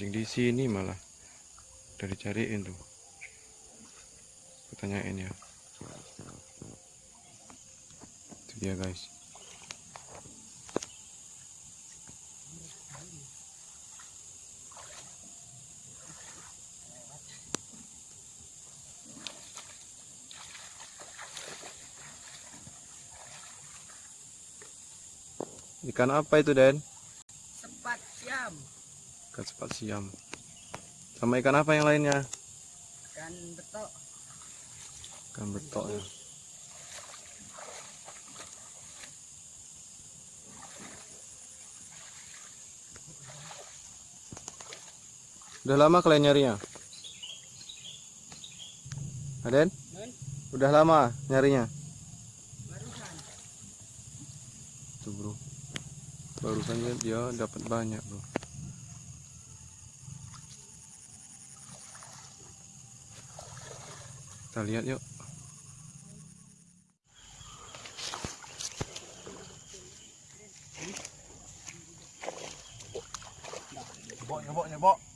Memancing di sini malah. Udah dicariin tuh. Kutanyain ya. Itu dia guys. Ikan apa itu Den? Sepat siam, Ikan sepat siam Sama ikan apa yang lainnya? ikan betok, Ikan betok ya Udah lama kalian nyarinya? Aden? Udah lama nyarinya? barusan. Tuh bro Barusan dia dapat banyak bro Kita lihat yuk Nyebok, nyebok, nyebok.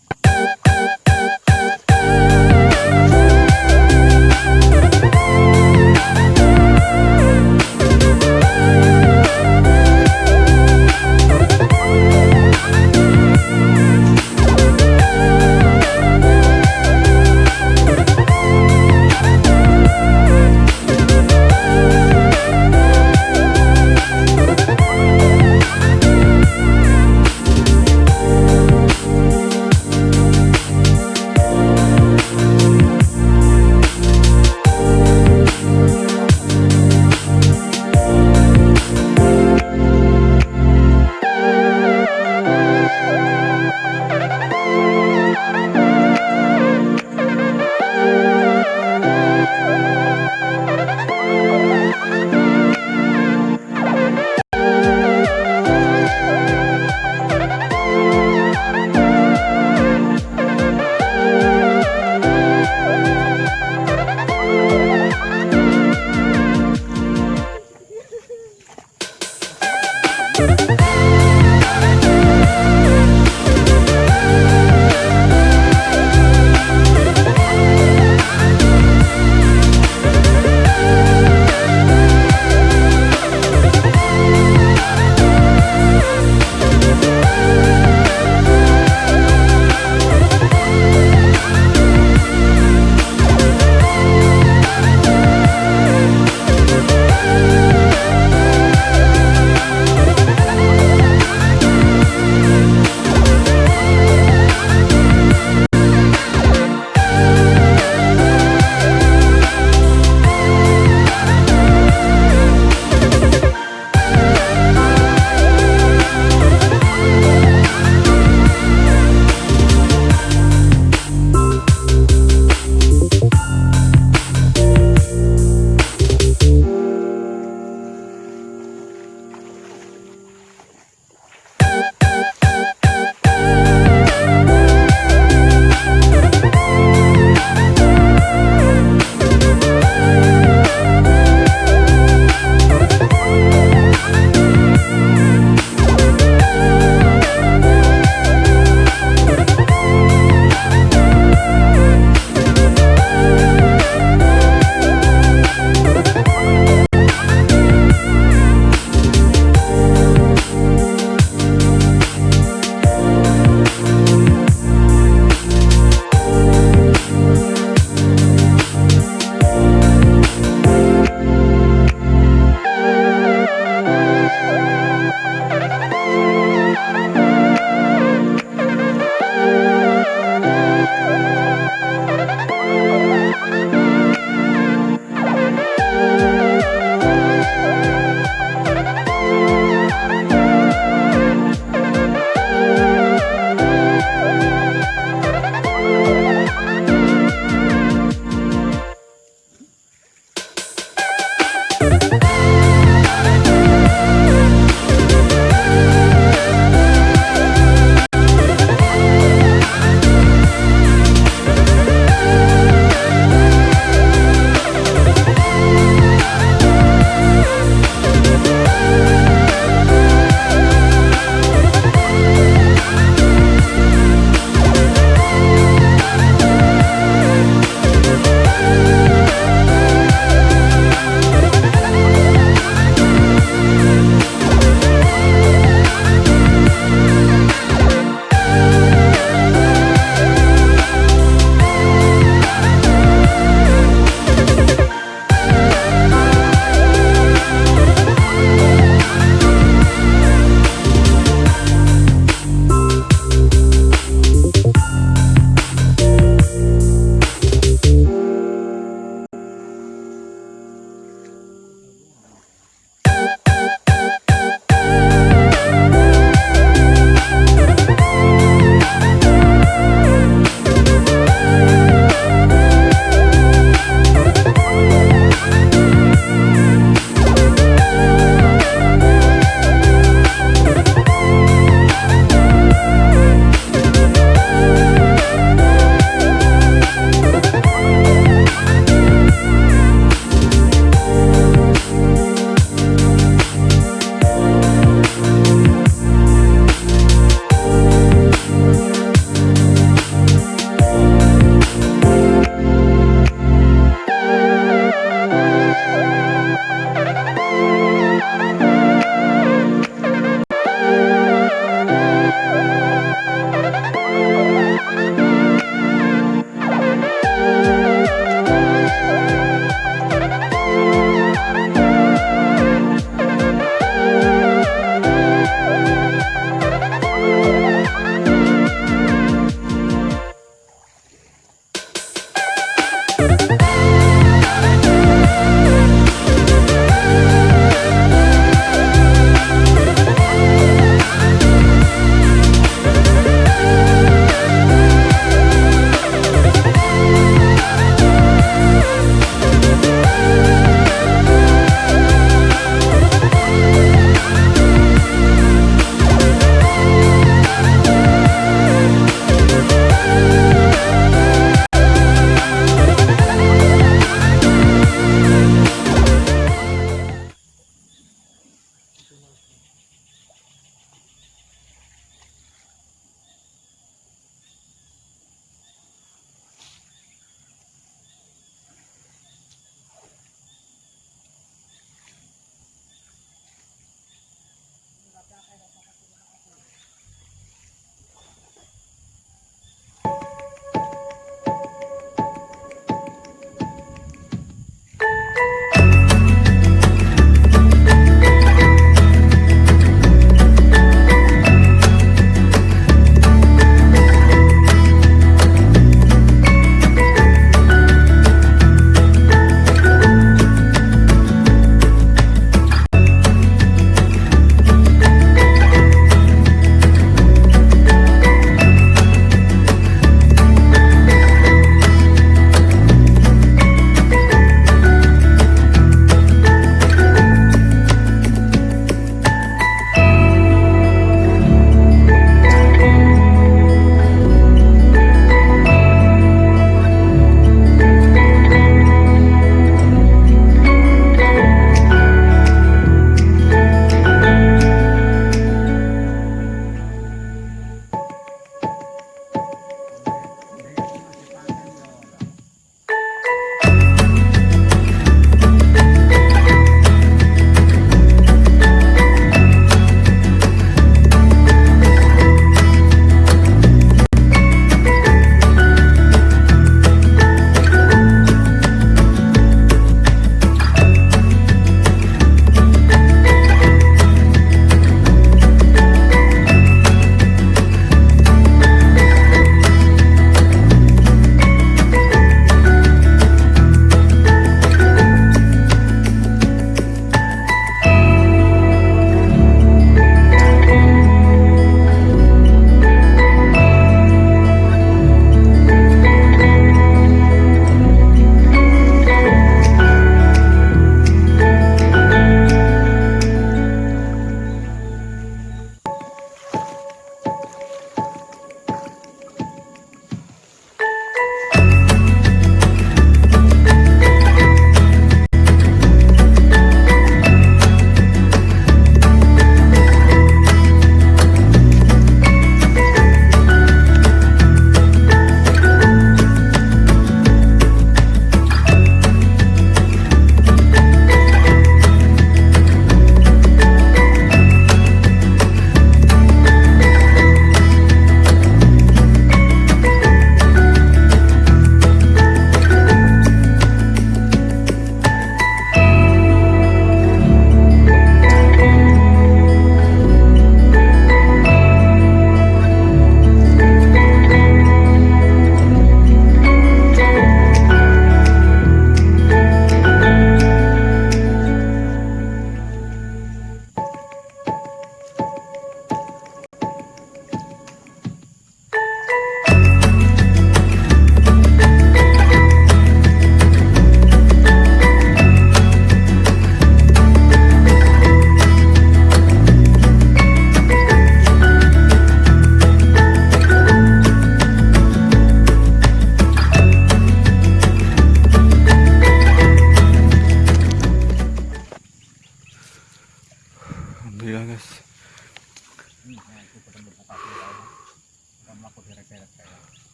Thank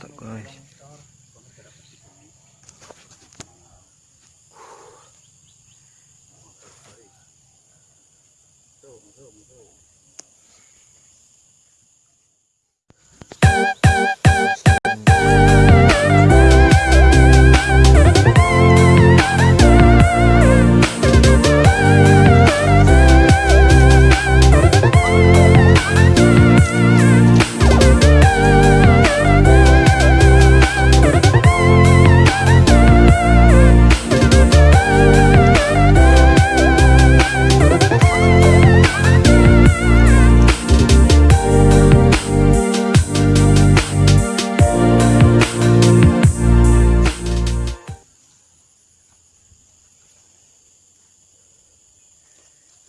такая.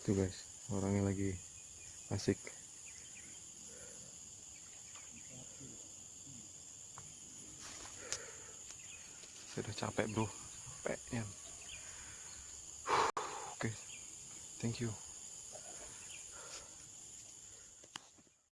tuh guys. Orangnya lagi asik. Sudah capek bro. Capek ya oke. Okay. thank you.